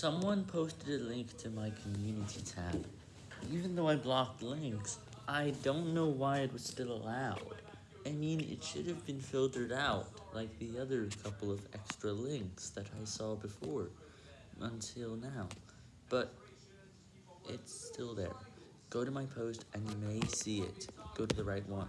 Someone posted a link to my community tab. Even though I blocked links, I don't know why it was still allowed. I mean, it should have been filtered out, like the other couple of extra links that I saw before, until now. But, it's still there. Go to my post and you may see it. Go to the right one.